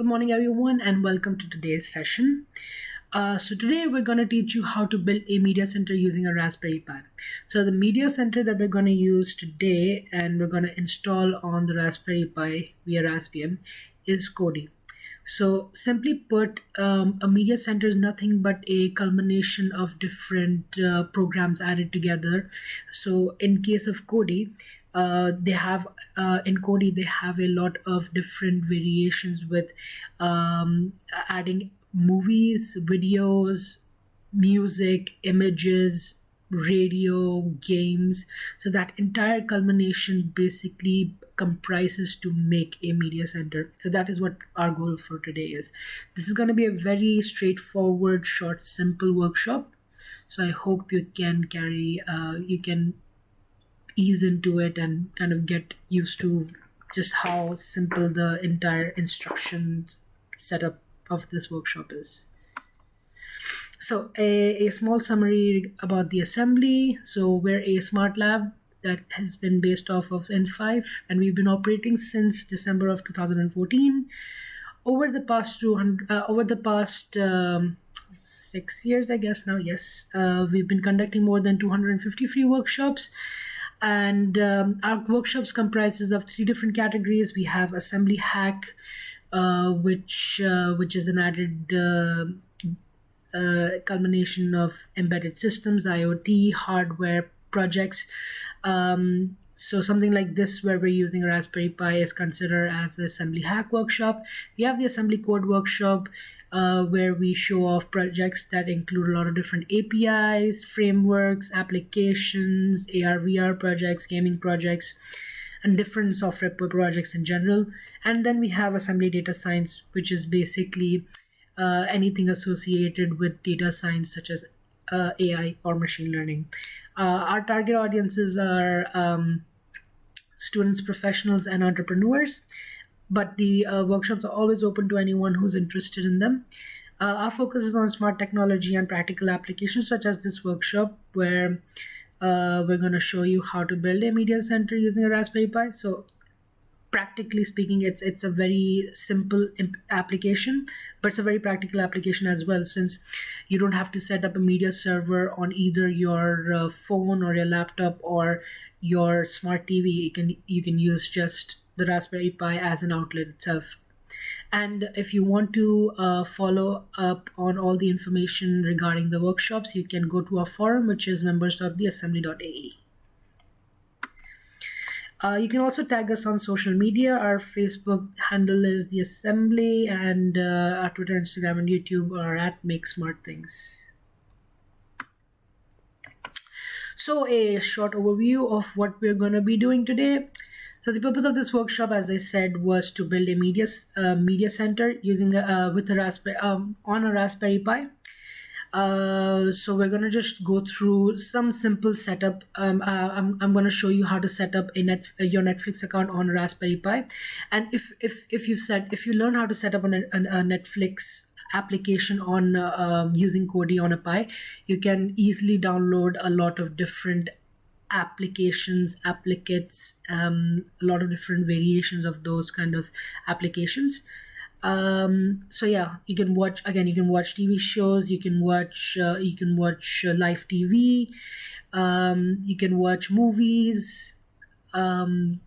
Good morning, everyone, and welcome to today's session. Uh, so today we're going to teach you how to build a media center using a Raspberry Pi. So the media center that we're going to use today and we're going to install on the Raspberry Pi via Raspbian is Kodi. So simply put, um, a media center is nothing but a culmination of different uh, programs added together. So in case of Kodi, uh, they have uh, in Kodi they have a lot of different variations with um, adding movies, videos, music, images, radio, games. So that entire culmination basically comprises to make a media center. So that is what our goal for today is. This is going to be a very straightforward, short, simple workshop. So I hope you can carry, uh, you can ease into it and kind of get used to just how simple the entire instruction setup of this workshop is. So a, a small summary about the assembly. So we're a smart lab that has been based off of in5 and we've been operating since December of 2014. Over the past 200, uh, over the past um, six years, I guess now, yes, uh, we've been conducting more than 250 free workshops and um, our workshops comprises of three different categories. We have assembly hack uh, which uh, which is an added uh, uh culmination of embedded systems iot hardware projects. Um, so something like this where we're using raspberry pi is considered as an assembly hack workshop we have the assembly code workshop uh, where we show off projects that include a lot of different APIs, frameworks, applications, AR, VR projects, gaming projects, and different software projects in general. And then we have assembly data science, which is basically uh, anything associated with data science, such as uh, AI or machine learning. Uh, our target audiences are um, students, professionals, and entrepreneurs but the uh, workshops are always open to anyone who's interested in them. Uh, our focus is on smart technology and practical applications, such as this workshop, where uh, we're going to show you how to build a media center using a Raspberry Pi. So, practically speaking, it's it's a very simple imp- application, but it's a very practical application as well, since you don't have to set up a media server on either your uh, phone or your laptop or your smart TV. You can you can use just the Raspberry Pi as an outlet itself. And if you want to uh, follow up on all the information regarding the workshops, you can go to our forum, which is members.theassembly.ae. Uh, you can also tag us on social media. Our Facebook handle is the Assembly, and uh, our Twitter, Instagram, and YouTube are at Make Smart Things. So, a short overview of what we're going to be doing today. So the purpose of this workshop, as I said, was to build a media uh, media center using a, uh, with a raspberry um, on a Raspberry Pi. Uh, so we're gonna just go through some simple setup. Um, uh, I'm, I'm gonna show you how to set up a net uh, your Netflix account on a Raspberry Pi, and if if if you set if you learn how to set up a Netflix application on uh, using Kodi on a Pi, you can easily download a lot of different applications, applicates, um, a lot of different variations of those kind of applications. Um, so yeah, you can watch again. You can watch TV shows. You can watch. Uh, you can watch uh, live TV. Um, you can watch movies. Um,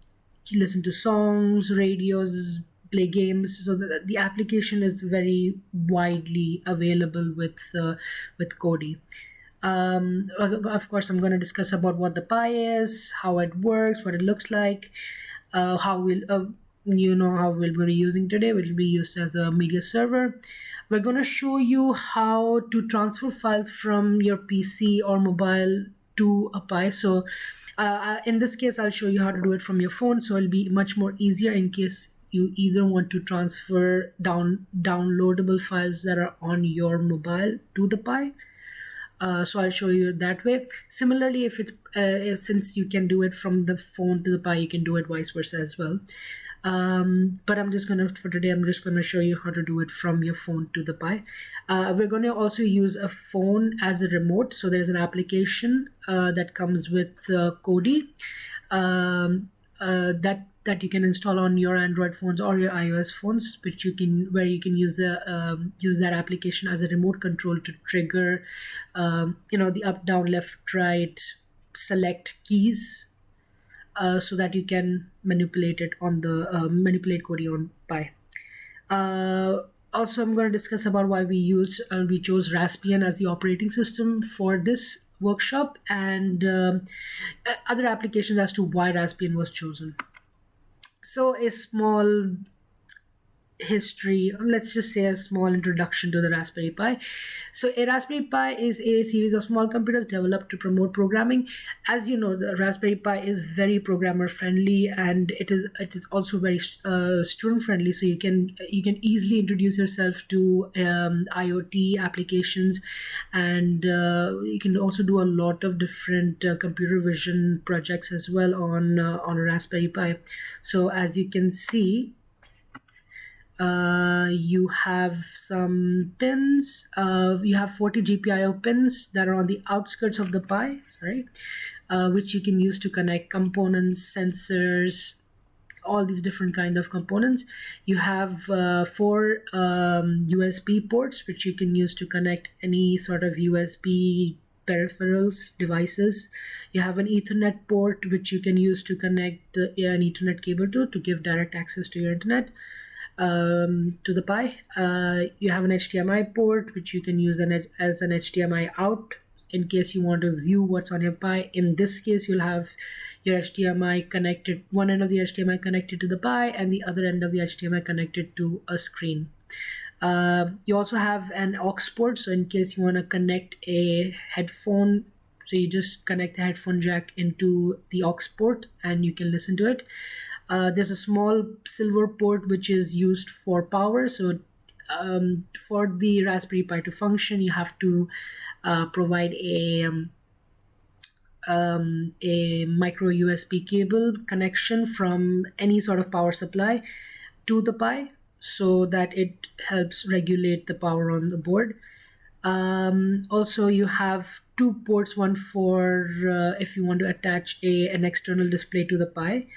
listen to songs, radios, play games. So the, the application is very widely available with uh, with Kodi. Um, of course, I'm going to discuss about what the Pi is, how it works, what it looks like, uh, how we'll, uh, you know, how we'll be using today. It will be used as a media server. We're going to show you how to transfer files from your PC or mobile to a Pi. So uh, uh, in this case, I'll show you how to do it from your phone. So it'll be much more easier in case you either want to transfer down downloadable files that are on your mobile to the Pi uh, so I'll show you that way. Similarly, if it's uh, since you can do it from the phone to the Pi, you can do it vice versa as well. Um, but I'm just gonna for today. I'm just gonna show you how to do it from your phone to the Pi. Uh, we're gonna also use a phone as a remote. So there's an application uh, that comes with uh, Kodi um, uh, that that you can install on your Android phones or your iOS phones, which you can where you can use the um, use that application as a remote control to trigger, um, you know, the up, down, left, right, select keys, uh, so that you can manipulate it on the uh, manipulate on Pi. Uh, also, I'm going to discuss about why we use uh, we chose Raspbian as the operating system for this workshop and um, other applications as to why Raspbian was chosen. So a small history, let's just say a small introduction to the Raspberry Pi. So, a Raspberry Pi is a series of small computers developed to promote programming. As you know, the Raspberry Pi is very programmer friendly, and it is it is also very uh, student friendly. So you can you can easily introduce yourself to um, IoT applications, and uh, you can also do a lot of different uh, computer vision projects as well on uh, on a Raspberry Pi. So as you can see uh, you have some pins. Uh, you have 40 GPIO pins that are on the outskirts of the Pi, sorry, uh, which you can use to connect components, sensors, all these different kind of components. You have uh, four um, USB ports, which you can use to connect any sort of USB peripherals devices you have an ethernet port which you can use to connect the, an ethernet cable to to give direct access to your internet um, to the Pi. Uh, you have an HDMI port which you can use an, as an HDMI out in case you want to view what's on your Pi. In this case, you'll have your HDMI connected, one end of the HDMI connected to the Pi and the other end of the HDMI connected to a screen. Uh, you also have an aux port, so in case you want to connect a headphone, so you just connect the headphone jack into the aux port and you can listen to it. Uh, there's a small silver port which is used for power. So um, for the Raspberry Pi to function, you have to uh, provide a um, um, a micro USB cable connection from any sort of power supply to the Pi so that it helps regulate the power on the board. Um, also, you have two ports one for uh, if you want to attach a, an external display to the Pi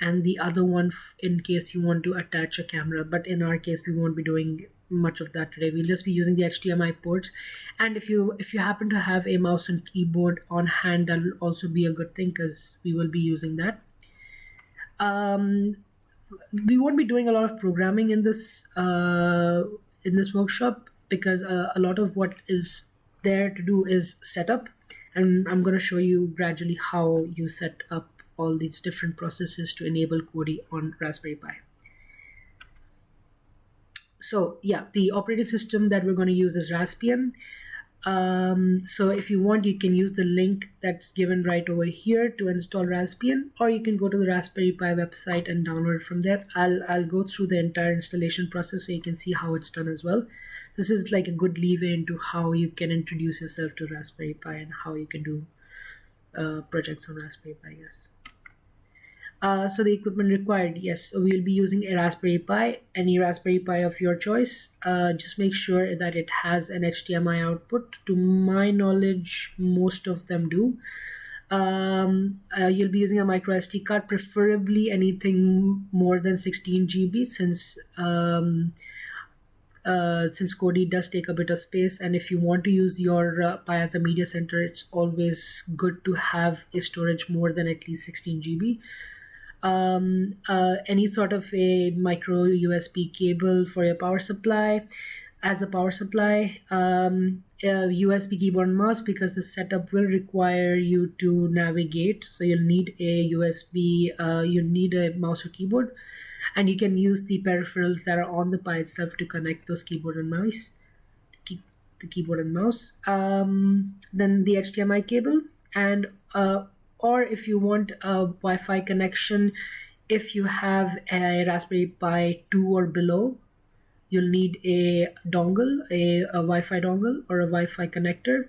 and the other one in case you want to attach a camera but in our case we won't be doing much of that today. We'll just be using the hdmi ports. And if you if you happen to have a mouse and keyboard on hand that will also be a good thing because we will be using that. Um, we won't be doing a lot of programming in this uh, in this workshop because uh, a lot of what is there to do is setup and i'm going to show you gradually how you set up all these different processes to enable Kodi on Raspberry Pi. So yeah, the operating system that we're going to use is Raspbian. Um, so if you want, you can use the link that's given right over here to install Raspbian, or you can go to the Raspberry Pi website and download from there. I'll, I'll go through the entire installation process so you can see how it's done as well. This is like a good leeway into how you can introduce yourself to Raspberry Pi and how you can do uh, projects on Raspberry Pi, yes. Uh, so the equipment required, yes, we'll be using a Raspberry Pi, any Raspberry Pi of your choice. Uh, just make sure that it has an HDMI output. To my knowledge, most of them do. Um, uh, you'll be using a micro SD card, preferably anything more than 16 GB, since um, uh, since Kodi does take a bit of space, and if you want to use your uh, Pi as a media center, it's always good to have a storage more than at least 16 GB um, uh, any sort of a micro USB cable for your power supply as a power supply, um, a USB keyboard and mouse because the setup will require you to navigate. So you'll need a USB, uh, you need a mouse or keyboard, and you can use the peripherals that are on the Pi itself to connect those keyboard and mouse, the keyboard and mouse. Um, then the HDMI cable and uh, or if you want a Wi-Fi connection, if you have a Raspberry Pi 2 or below, you'll need a dongle, a, a Wi-Fi dongle or a Wi-Fi connector,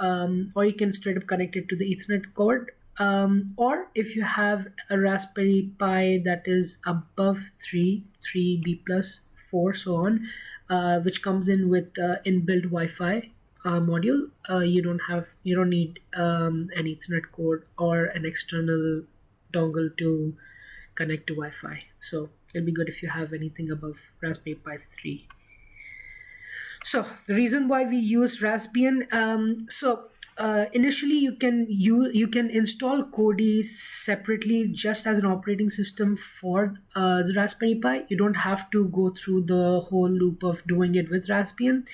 um, or you can straight up connect it to the Ethernet cord. Um, or if you have a Raspberry Pi that is above 3, 3B plus, 4, so on, uh, which comes in with uh, inbuilt Wi-Fi, uh, module, uh, you don't have you don't need um, an Ethernet cord or an external dongle to connect to Wi-Fi. So it'll be good if you have anything above Raspberry Pi 3. So the reason why we use Raspbian, um, so uh, initially you can you you can install Kodi separately just as an operating system for uh, the Raspberry Pi. You don't have to go through the whole loop of doing it with Raspbian.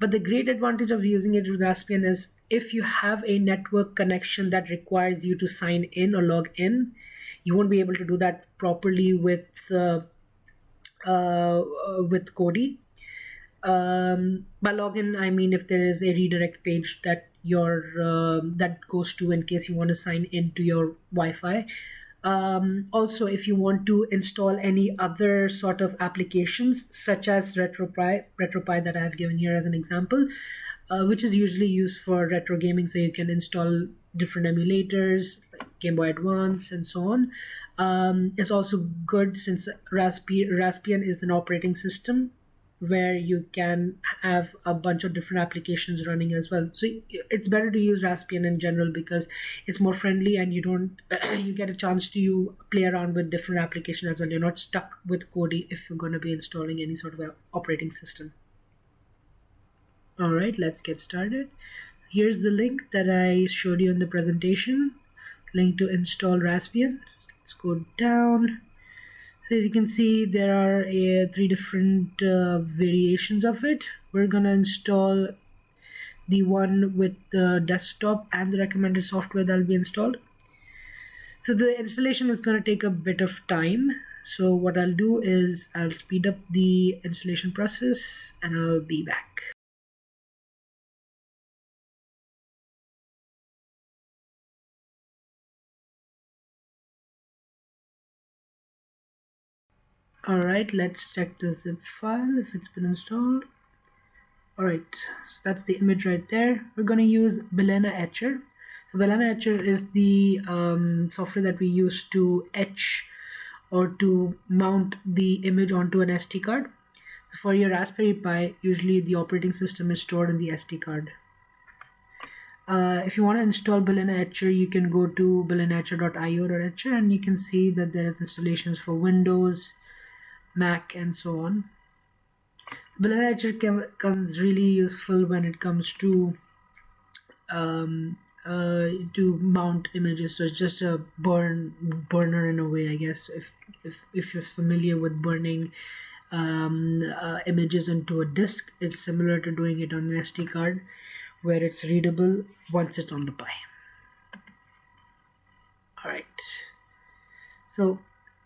But the great advantage of using it with Raspbian is if you have a network connection that requires you to sign in or log in, you won't be able to do that properly with uh, uh, with Kodi. Um, by login, I mean if there is a redirect page that your uh, that goes to in case you want to sign into your Wi-Fi. Um, also, if you want to install any other sort of applications, such as RetroPie, RetroPie that I have given here as an example, uh, which is usually used for retro gaming, so you can install different emulators like Game Boy Advance and so on. Um, it's also good since Raspbian is an operating system where you can have a bunch of different applications running as well. So it's better to use raspbian in general because it's more friendly and you don't you get a chance to you play around with different applications as well. You're not stuck with kodi if you're going to be installing any sort of operating system. All right let's get started. Here's the link that i showed you in the presentation. Link to install raspbian. Let's go down so as you can see there are uh, three different uh, variations of it. We're gonna install the one with the desktop and the recommended software that'll be installed. So the installation is going to take a bit of time. So what I'll do is I'll speed up the installation process and I'll be back Alright, let's check the zip file if it's been installed. Alright, so that's the image right there. We're going to use Balena Etcher. So Balena Etcher is the um, software that we use to etch or to mount the image onto an SD card. So for your Raspberry Pi, usually the operating system is stored in the SD card. Uh, if you want to install Balena Etcher, you can go to balenaetcher.io.etcher and you can see that there is installations for Windows, Mac and so on. Balena Etcher comes really useful when it comes to um, uh, to mount images. So it's just a burn burner in a way, I guess. If if if you're familiar with burning um, uh, images into a disk, it's similar to doing it on an SD card, where it's readable once it's on the Pi. All right. So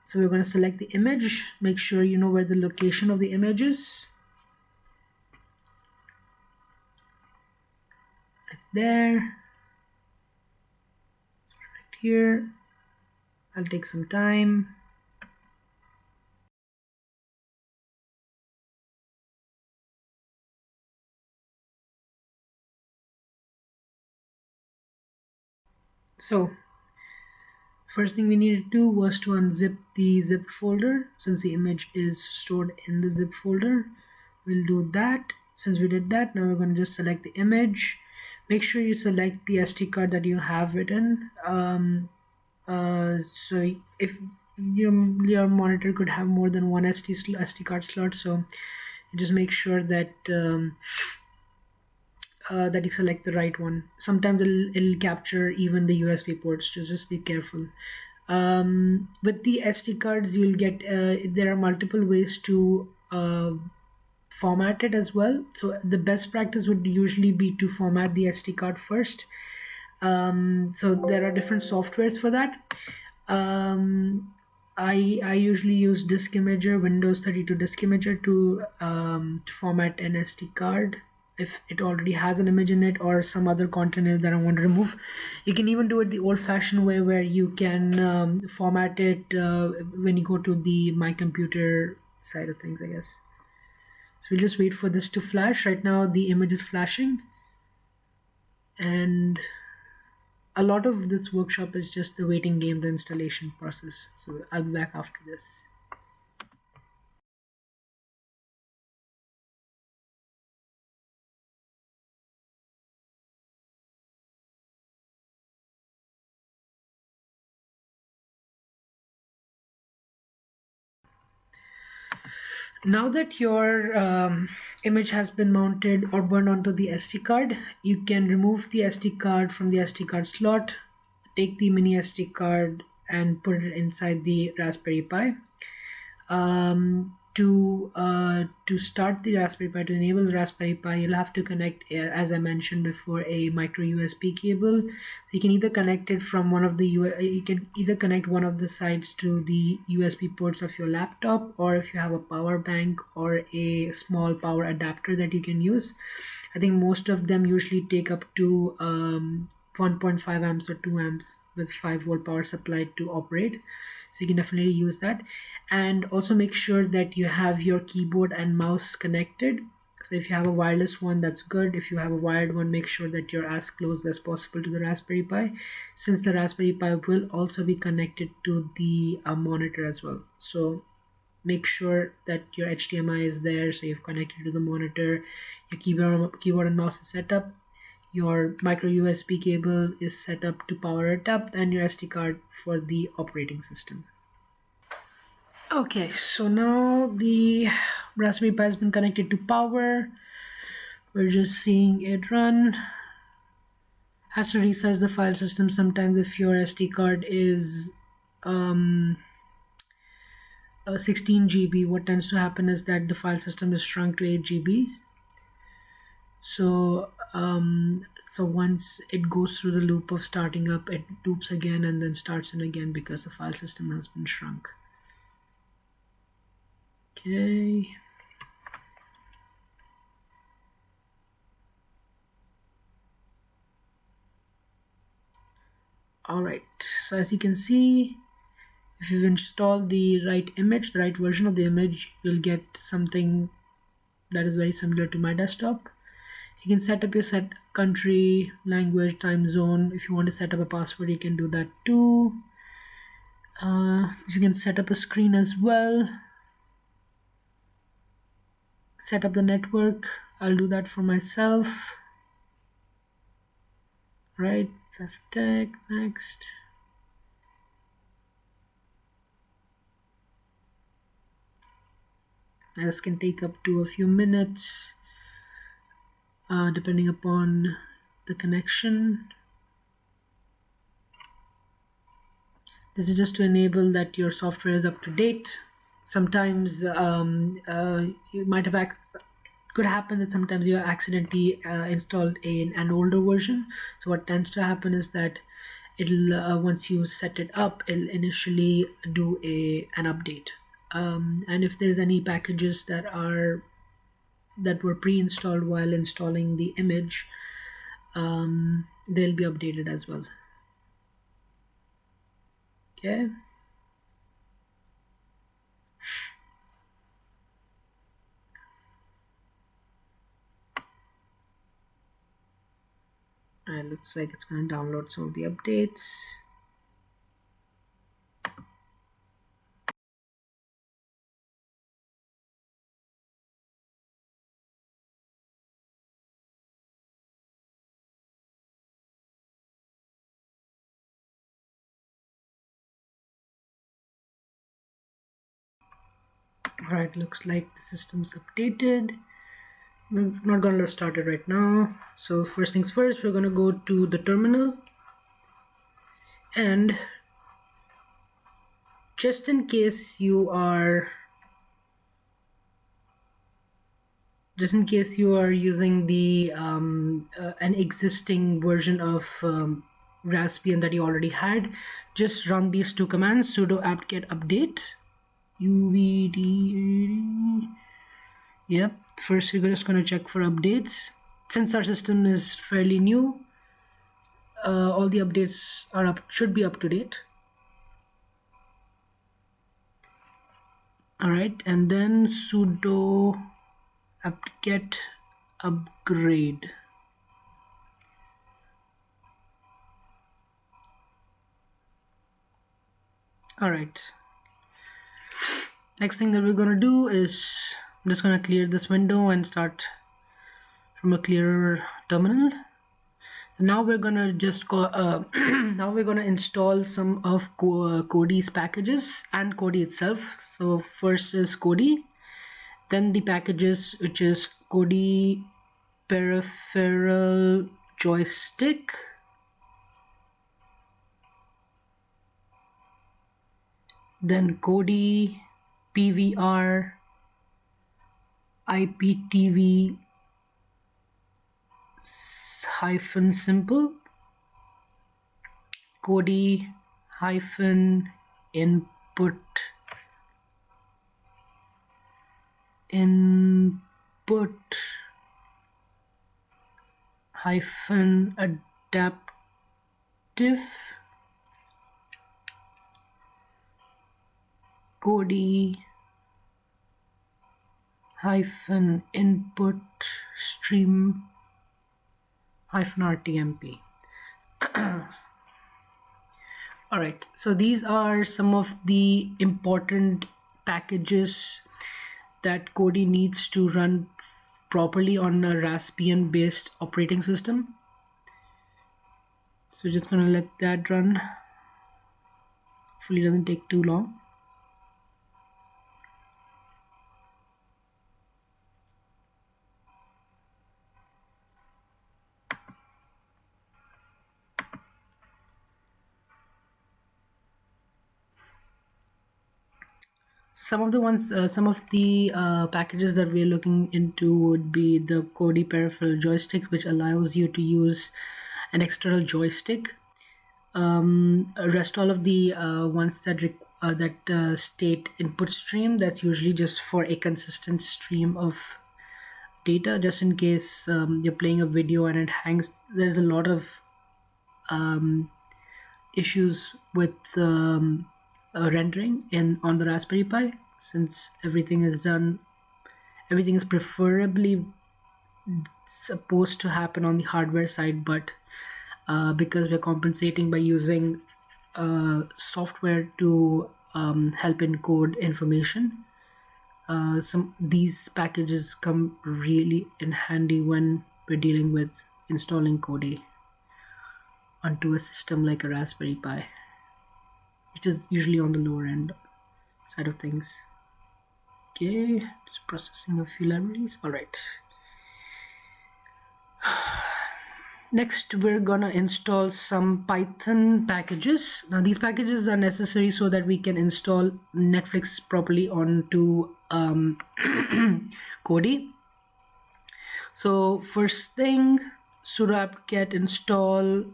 so we're going to select the image make sure you know where the location of the image is. Right there. Right here. I'll take some time. So first thing we needed to do was to unzip the zip folder. Since the image is stored in the zip folder we'll do that. Since we did that now we're going to just select the image. Make sure you select the SD card that you have written. Um, uh, so if your, your monitor could have more than one SD, SD card slot so just make sure that um, uh, that you select the right one. Sometimes it'll, it'll capture even the USB ports, so just be careful. Um, with the SD cards, you'll get, uh, there are multiple ways to uh, format it as well. So the best practice would usually be to format the SD card first. Um, so there are different softwares for that. Um, I, I usually use Disk Imager, Windows 32 Disk Imager to, um, to format an SD card if it already has an image in it or some other content in it that I want to remove. You can even do it the old fashioned way where you can um, format it uh, when you go to the my computer side of things, I guess. So we'll just wait for this to flash. Right now the image is flashing and a lot of this workshop is just the waiting game, the installation process. So I'll be back after this. Now that your um, image has been mounted or burned onto the SD card, you can remove the SD card from the SD card slot, take the mini SD card and put it inside the Raspberry Pi. Um, to uh, to start the Raspberry Pi to enable the Raspberry Pi you'll have to connect uh, as I mentioned before a micro USB cable. So you can either connect it from one of the uh, you can either connect one of the sides to the USB ports of your laptop or if you have a power bank or a small power adapter that you can use. I think most of them usually take up to um, 1.5 amps or 2 amps with 5 volt power supply to operate so you can definitely use that. And also make sure that you have your keyboard and mouse connected. So if you have a wireless one that's good. If you have a wired one make sure that you're as close as possible to the raspberry pi since the raspberry pi will also be connected to the uh, monitor as well. So make sure that your HDMI is there so you've connected to the monitor your keyboard keyboard and mouse is set up your micro USB cable is set up to power it up and your SD card for the operating system Okay, so now the Raspberry Pi has been connected to power. We're just seeing it run. Has to resize the file system sometimes if your SD card is um, 16 GB. What tends to happen is that the file system is shrunk to 8 GB. So um, so once it goes through the loop of starting up, it loops again and then starts in again because the file system has been shrunk. Okay. Alright, so as you can see, if you've installed the right image, the right version of the image, you'll get something that is very similar to my desktop. You can set up your set country, language, time zone. If you want to set up a password, you can do that too. Uh, you can set up a screen as well. Set up the network. I'll do that for myself. Right tech next. This can take up to a few minutes uh, depending upon the connection. This is just to enable that your software is up to date. Sometimes um, uh, you might have could happen that sometimes you accidentally uh, installed a, an older version. So what tends to happen is that it'll uh, once you set it up it'll initially do a an update. Um, and if there's any packages that are that were pre-installed while installing the image um, they'll be updated as well. Okay. And looks like it's going to download some of the updates all right looks like the system's updated. We're not gonna start it right now. So first things first we're gonna go to the terminal. And just in case you are just in case you are using the um, uh, an existing version of um, Raspbian that you already had just run these two commands sudo apt-get update uvd yep first we're just going to check for updates. Since our system is fairly new. Uh, all the updates are up should be up to date. All right and then sudo apt-get upgrade. All right next thing that we're to do is I'm just to clear this window and start from a clearer terminal. Now we're gonna just go uh, now we're gonna install some of uh, Kodi's packages and Kodi itself. So first is Kodi then the packages which is Kodi peripheral joystick then Kodi PVR IPTV hyphen simple Kodi hyphen input input hyphen adaptive Kodi hyphen input stream hyphen RTMP. All right, so these are some of the important packages that Kodi needs to run properly on a Raspbian based operating system. So just gonna let that run. Hopefully doesn't take too long. Some of the ones uh, some of the uh, packages that we're looking into would be the Kodi peripheral joystick which allows you to use an external joystick. Um, rest all of the uh, ones that uh, that uh, state input stream that's usually just for a consistent stream of data just in case um, you're playing a video and it hangs. There's a lot of um, issues with um, uh, rendering in on the Raspberry Pi since everything is done everything is preferably supposed to happen on the hardware side but uh, because we're compensating by using uh, software to um, help encode information uh, some these packages come really in handy when we're dealing with installing Kodi onto a system like a Raspberry Pi which is usually on the lower end side of things. Okay just processing a few libraries. All right. Next we're gonna install some python packages. Now these packages are necessary so that we can install netflix properly onto um, kodi. So first thing sudo apt-get install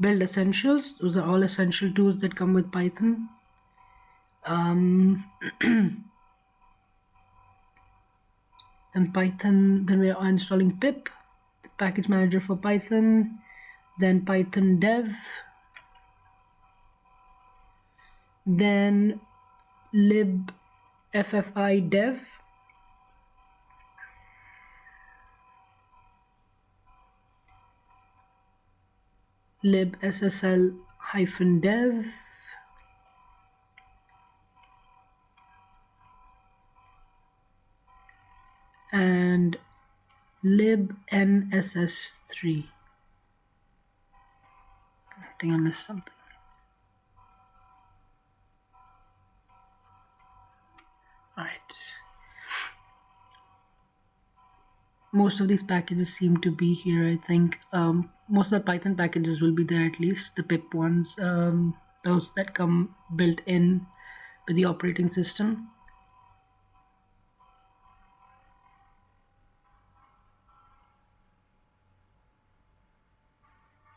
build essentials. Those are all essential tools that come with python. Um, then python then we are installing pip the package manager for python then python dev then lib ffi dev libssl hyphen dev. And libnss3 I think I missed something. All right most of these packages seem to be here I think. Um, most of the Python packages will be there at least the pip ones um, those that come built in with the operating system.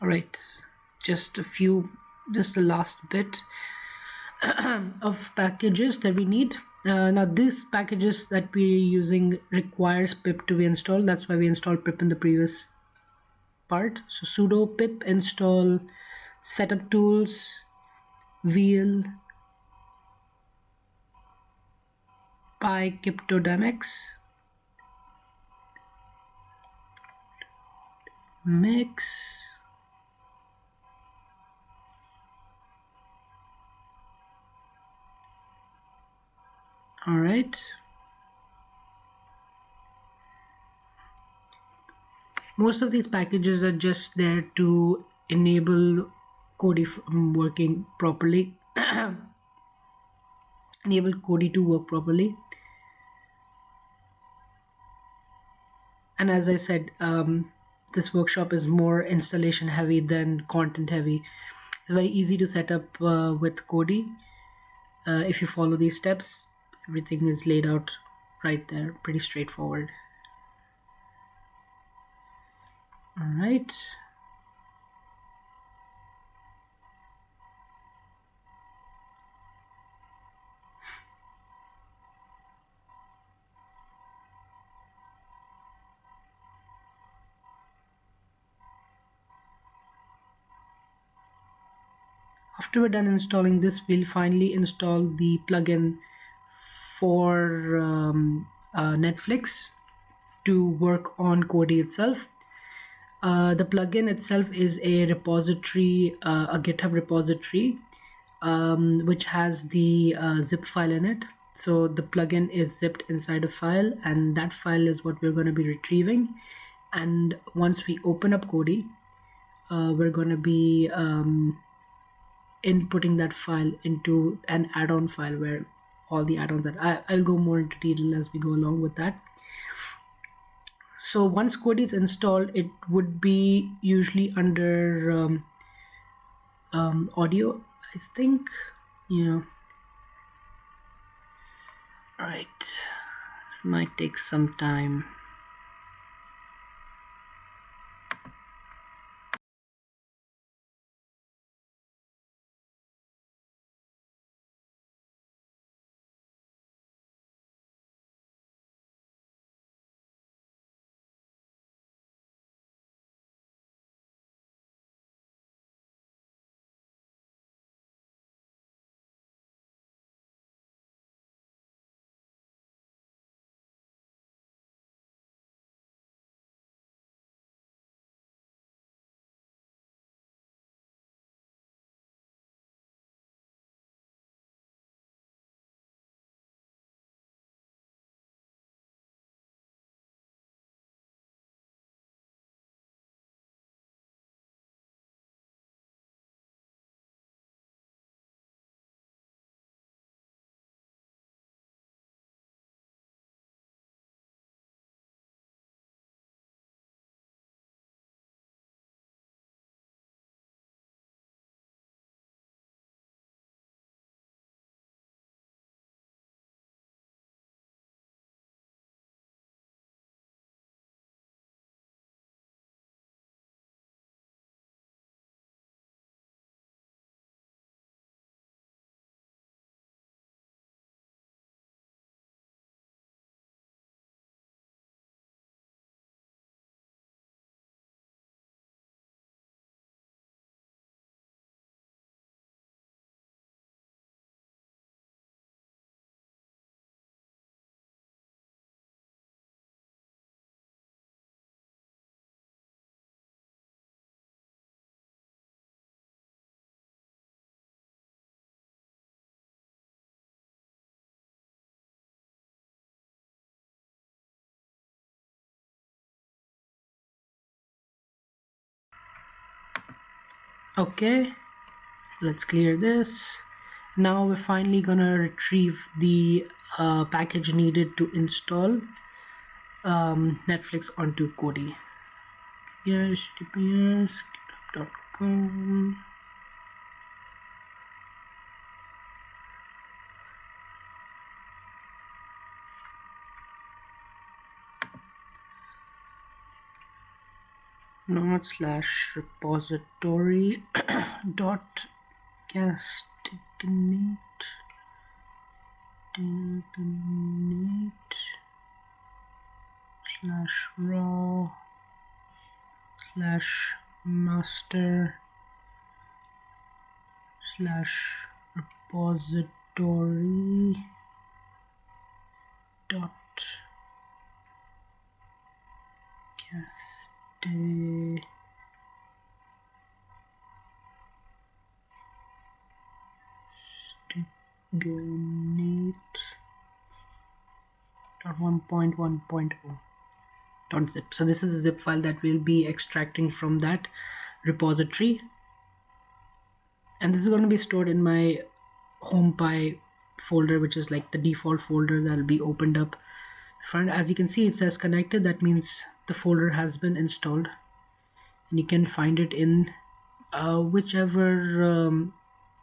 All right just a few just the last bit of packages that we need uh, now these packages that we're using requires pip to be installed. That's why we installed pip in the previous part. So sudo pip install setup tools wheel pycryptodomex mix all right most of these packages are just there to enable Kodi working properly enable Kodi to work properly and as I said, um, this workshop is more installation heavy than content heavy. It's very easy to set up uh, with Kodi. Uh, if you follow these steps, everything is laid out right there, pretty straightforward. All right. After we're done installing this, we'll finally install the plugin for um, uh, Netflix to work on Kodi itself. Uh, the plugin itself is a repository, uh, a GitHub repository, um, which has the uh, zip file in it. So the plugin is zipped inside a file, and that file is what we're going to be retrieving. And once we open up Kodi, uh, we're going to be um, inputting that file into an add-on file where all the add-ons are. I, I'll go more into detail as we go along with that. So once Kodi is installed, it would be usually under um, um, audio, I think. Yeah. All right. This might take some time. Okay, let's clear this. Now we're finally gonna retrieve the uh, package needed to install um, Netflix onto Kodi. Yes, https node slash repository dot castignate slash raw slash master slash repository dot cast day Stignate dot 1.1.0 dot zip so this is a zip file that we'll be extracting from that repository and this is going to be stored in my home HomePy folder which is like the default folder that'll be opened up front. As you can see it says connected. That means the folder has been installed. And you can find it in uh, whichever um,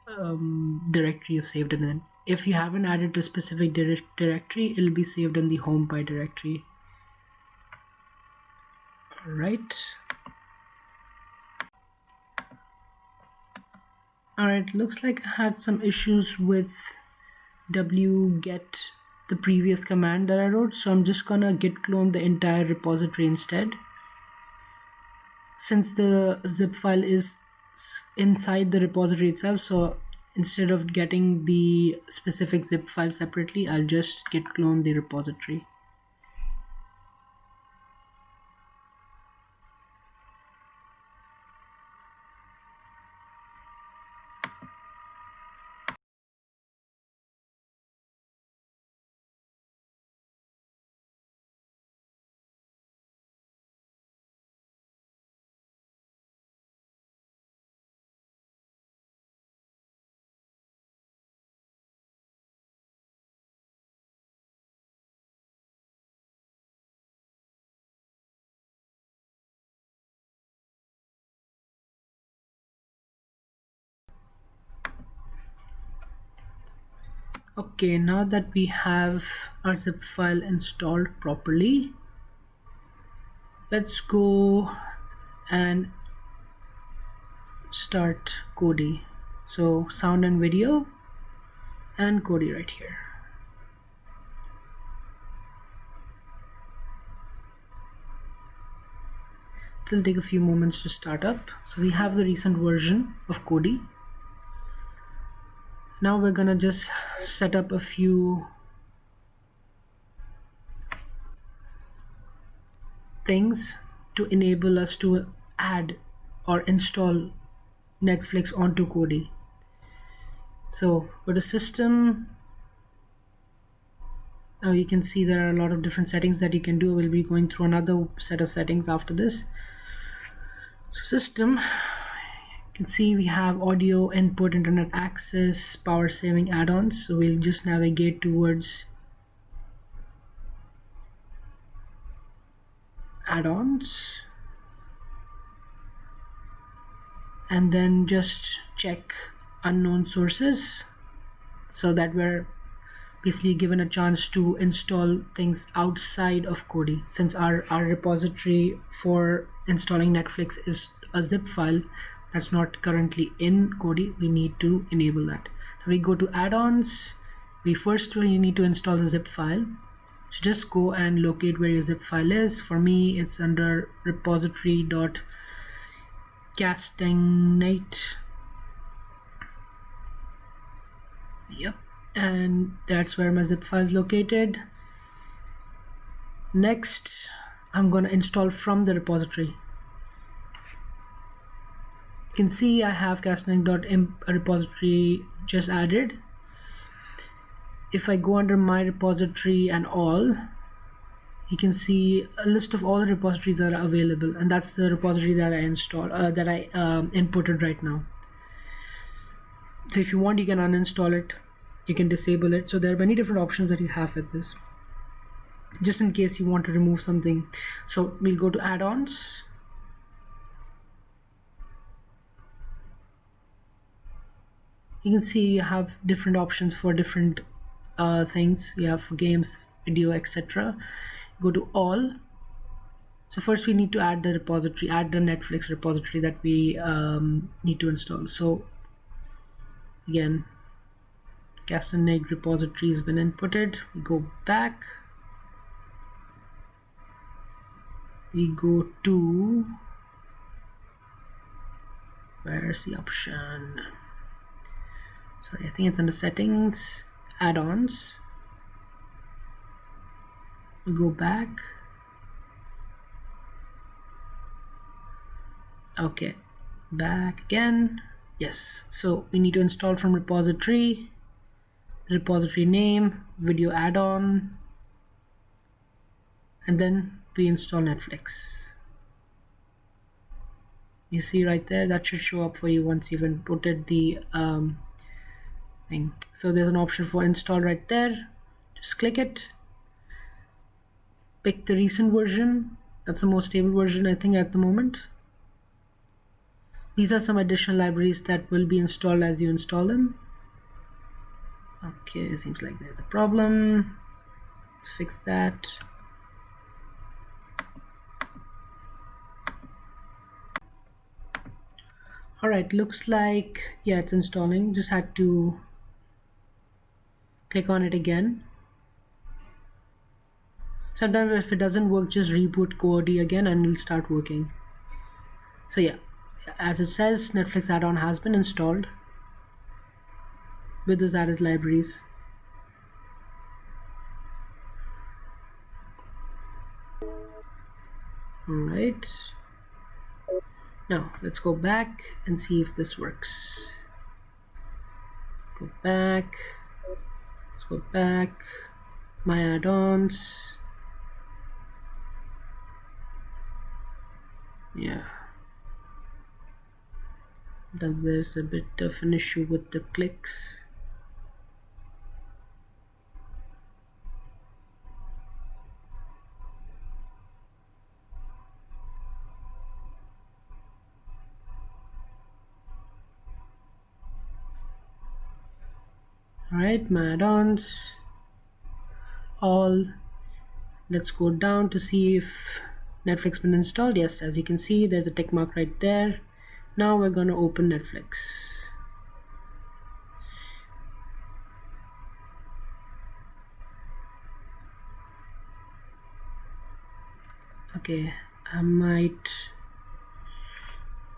um, directory you've saved it in. If you haven't added a specific dir directory it'll be saved in the home pi directory. All right. All right. Looks like I had some issues with wget the previous command that I wrote so I'm just gonna git clone the entire repository instead. Since the zip file is inside the repository itself so instead of getting the specific zip file separately I'll just git clone the repository okay now that we have our zip file installed properly let's go and start Kodi. So sound and video and Kodi right here. It'll take a few moments to start up. So we have the recent version of Kodi now we're gonna just set up a few things to enable us to add or install Netflix onto Kodi. So go to system now you can see there are a lot of different settings that you can do. We'll be going through another set of settings after this. So system can see we have audio input internet access power saving add-ons. So we'll just navigate towards add-ons. And then just check unknown sources so that we're basically given a chance to install things outside of Kodi. Since our, our repository for installing Netflix is a zip file that's not currently in Kodi we need to enable that. We go to add-ons. We first we need to install the zip file. So just go and locate where your zip file is. For me it's under repository dot castagnait yep and that's where my zip file is located. Next I'm gonna install from the repository can see I have castagnait.imp repository just added. If I go under my repository and all you can see a list of all the repositories that are available and that's the repository that I installed uh, that I um, inputted right now. So if you want you can uninstall it. You can disable it. So there are many different options that you have with this. Just in case you want to remove something. So we'll go to add-ons you can see you have different options for different uh, things. You have for games video etc go to all. So first we need to add the repository add the netflix repository that we um, need to install. So again castagnait repository has been inputted. We go back. We go to where's the option sorry I think it's under settings add-ons. We go back. Okay back again. Yes so we need to install from repository repository name video add-on and then we install Netflix. You see right there that should show up for you once you've inputted the um, thing so there's an option for install right there just click it pick the recent version. That's the most stable version I think at the moment. These are some additional libraries that will be installed as you install them. Okay, seems like there's a problem. Let's fix that. all right looks like yeah it's installing just had to click on it again. Sometimes if it doesn't work just reboot Kodi again and it'll start working. So yeah. As it says Netflix add-on has been installed with those added libraries. All right now let's go back and see if this works. Go back go back. My add-ons. Yeah. There's a bit of an issue with the clicks right my add-ons all. Let's go down to see if Netflix been installed. Yes as you can see there's a tick mark right there. Now we're to open Netflix. Okay I might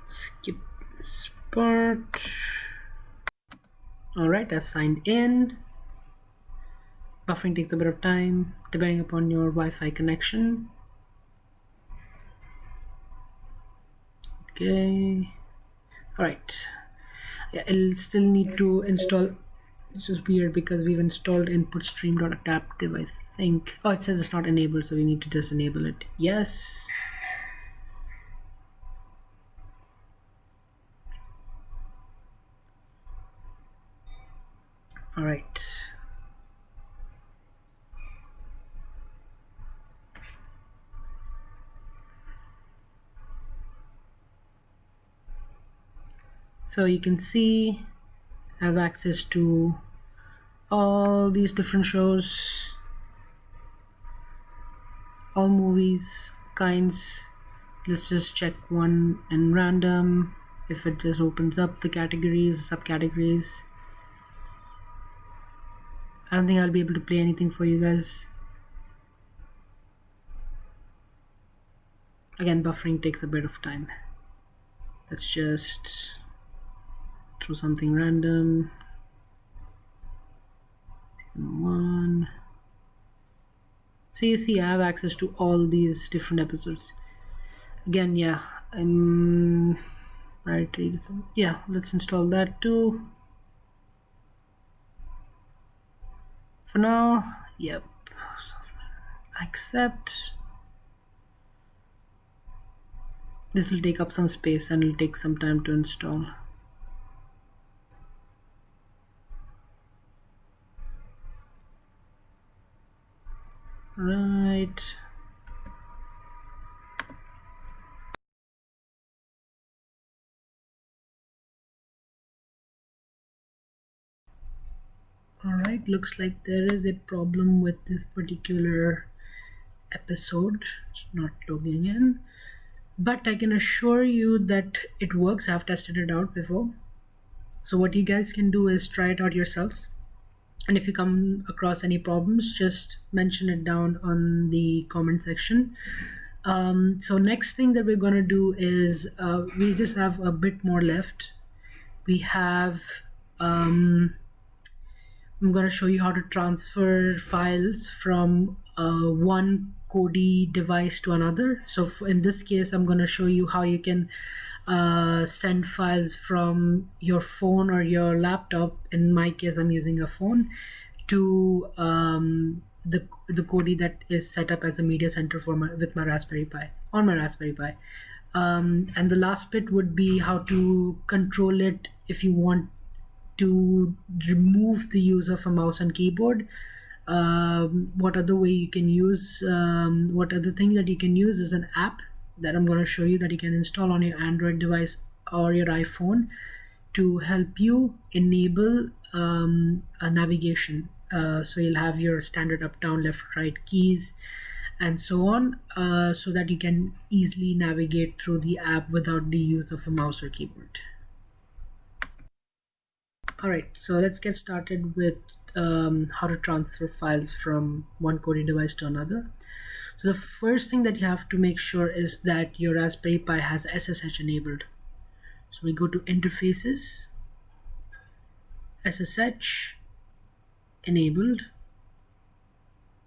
skip this part all right I've signed in. Buffering takes a bit of time depending upon your Wi-Fi connection. Okay. All right. Yeah it'll still need to install it's just weird because we've installed inputstream.adaptive I think. Oh it says it's not enabled so we need to just enable it. Yes all right. So you can see I have access to all these different shows all movies kinds. Let's just check one in random. If it just opens up the categories subcategories I don't think I'll be able to play anything for you guys. Again, buffering takes a bit of time. Let's just throw something random. Season 1. So you see I have access to all these different episodes. Again, yeah, I'm. Yeah, let's install that too. For now. Yep. Accept. This will take up some space and it'll take some time to install. Right Alright, looks like there is a problem with this particular episode. It's not logging in. But I can assure you that it works. I've tested it out before. So what you guys can do is try it out yourselves. And if you come across any problems, just mention it down on the comment section. Um, so next thing that we're to do is uh, we just have a bit more left. We have um, I'm going to show you how to transfer files from uh, one Kodi device to another. So in this case, I'm going to show you how you can uh, send files from your phone or your laptop. In my case, I'm using a phone to um, the the Kodi that is set up as a media center for my with my Raspberry Pi on my Raspberry Pi. Um, and the last bit would be how to control it if you want to remove the use of a mouse and keyboard. Um, what other way you can use um, what other thing that you can use is an app that I'm going to show you that you can install on your Android device or your iPhone to help you enable um, a navigation. Uh, so you'll have your standard up down left right keys and so on uh, so that you can easily navigate through the app without the use of a mouse or keyboard all right so let's get started with um, how to transfer files from one Kodi device to another. So the first thing that you have to make sure is that your Raspberry Pi has SSH enabled. So we go to interfaces SSH enabled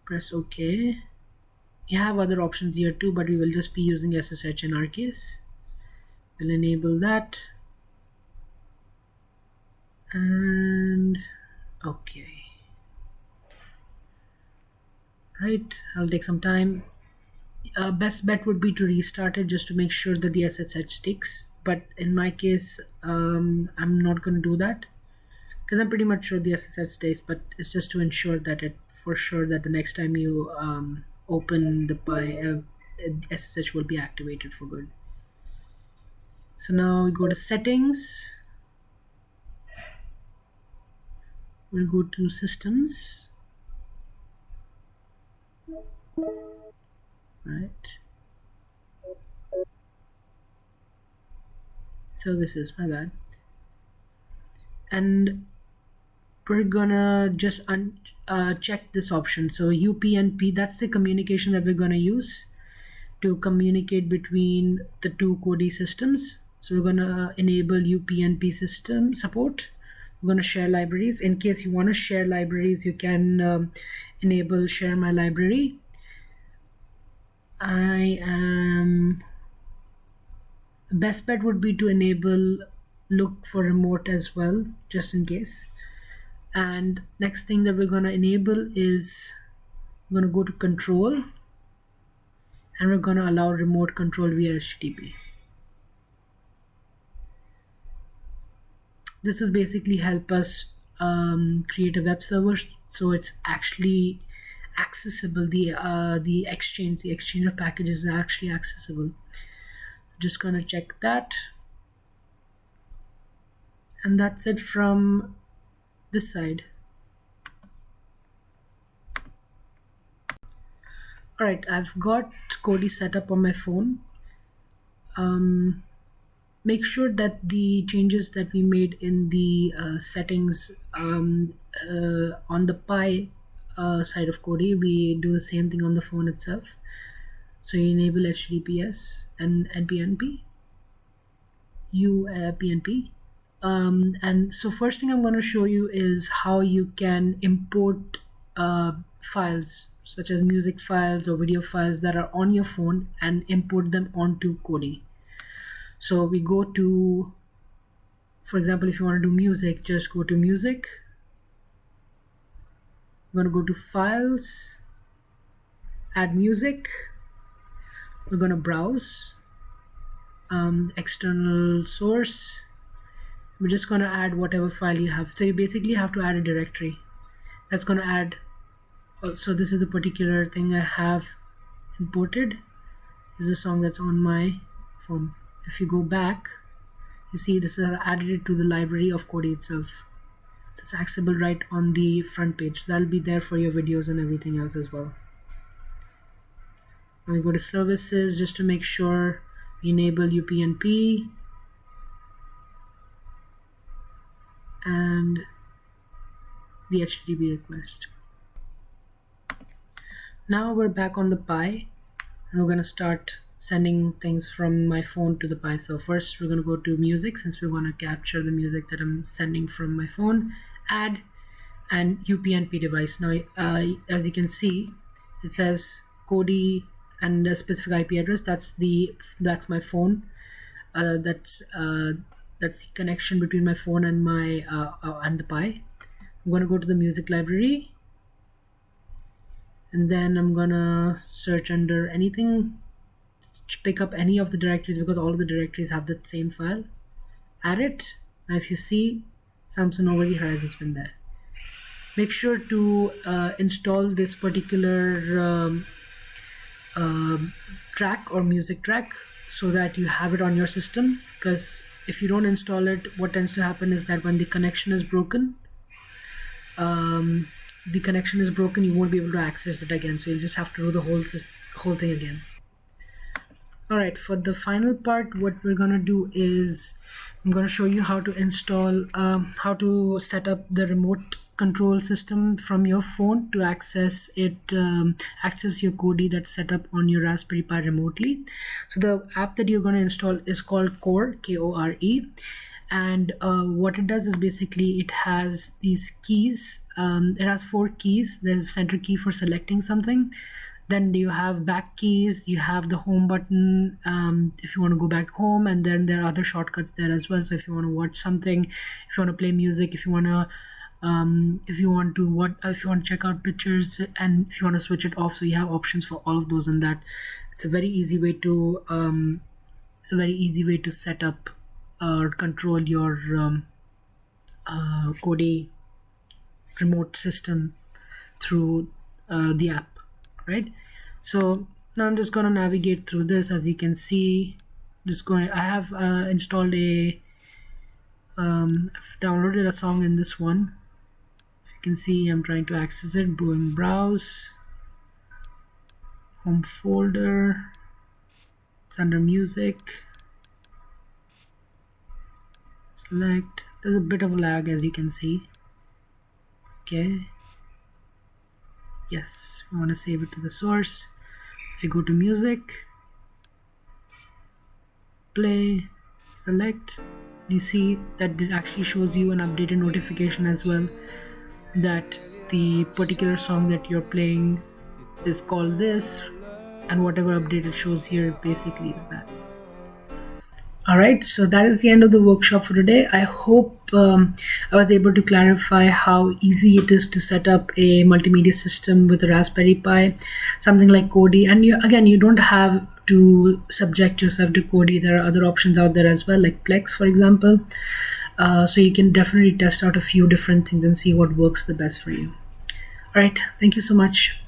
press OK. You have other options here too but we will just be using SSH in our case. We'll enable that and okay. Right I'll take some time. Uh, best bet would be to restart it just to make sure that the SSH sticks. But in my case um, I'm not going to do that because I'm pretty much sure the SSH stays but it's just to ensure that it for sure that the next time you um, open the Pi uh, SSH will be activated for good. So now we go to settings we'll go to systems. Right. Services my bad. And we're gonna just uh, check this option. So UPnP that's the communication that we're gonna use to communicate between the two Kodi systems. So we're gonna enable UPnP system support we're going to share libraries. In case you want to share libraries you can um, enable share my library. I am best bet would be to enable look for remote as well just in case. And next thing that we're going to enable is we're going to go to control. And we're going to allow remote control via HTTP this is basically help us um, create a web server so it's actually accessible. The uh, the exchange the exchange of packages is actually accessible. Just gonna check that. And that's it from this side. All right I've got Kodi set up on my phone. Um, make sure that the changes that we made in the uh, settings um, uh, on the Pi uh, side of Kodi, we do the same thing on the phone itself. So you enable HTTPS and NPNP, UPnP. Um, and so first thing I'm going to show you is how you can import uh, files such as music files or video files that are on your phone and import them onto Kodi so we go to for example if you want to do music just go to music. We're going to go to files add music. We're going to browse um, external source. We're just going to add whatever file you have. So you basically have to add a directory. That's going to add oh, so this is the particular thing I have imported. This is a song that's on my phone if you go back you see this is added to the library of Kodi itself. So it's accessible right on the front page. That'll be there for your videos and everything else as well. Now we go to services just to make sure we enable UPnP and the HTTP request. Now we're back on the Pi and we're going to start sending things from my phone to the Pi. So first we're going to go to music since we want to capture the music that I'm sending from my phone. Add and UPnP device. Now, uh, as you can see, it says Kodi and a specific IP address. That's the that's my phone. Uh, that's uh, that's the connection between my phone and my uh, uh and the Pi. I'm going to go to the music library and then I'm gonna search under anything pick up any of the directories because all of the directories have the same file. Add it. Now if you see Samsung over the horizon's been there. Make sure to uh, install this particular um, um track or music track so that you have it on your system because if you don't install it what tends to happen is that when the connection is broken um, the connection is broken you won't be able to access it again. So you'll just have to do the whole whole thing again all right for the final part what we're gonna do is I'm to show you how to install um, how to set up the remote control system from your phone to access it um, access your Kodi that's set up on your Raspberry Pi remotely. So the app that you're to install is called Kore K-O-R-E and uh, what it does is basically it has these keys um, it has four keys. There's a center key for selecting something then do you have back keys you have the home button um, if you want to go back home and then there are other shortcuts there as well. So if you want to watch something if you want to play music if you want to um, if you want to what if you want to check out pictures and if you want to switch it off so you have options for all of those and that. It's a very easy way to um, it's a very easy way to set up or control your um, uh, Kodi remote system through uh, the app right? So now I'm just gonna navigate through this. As you can see just going I have uh, installed a um, I've downloaded a song in this one. If you can see I'm trying to access it going browse home folder it's under music. Select there's a bit of lag as you can see. Okay yes we want to save it to the source. If you go to music play select you see that it actually shows you an updated notification as well that the particular song that you're playing is called this and whatever update it shows here basically is that all right, so that is the end of the workshop for today. I hope um, I was able to clarify how easy it is to set up a multimedia system with a Raspberry Pi, something like Kodi. And you, again, you don't have to subject yourself to Kodi. There are other options out there as well, like Plex, for example. Uh, so you can definitely test out a few different things and see what works the best for you. All right, thank you so much.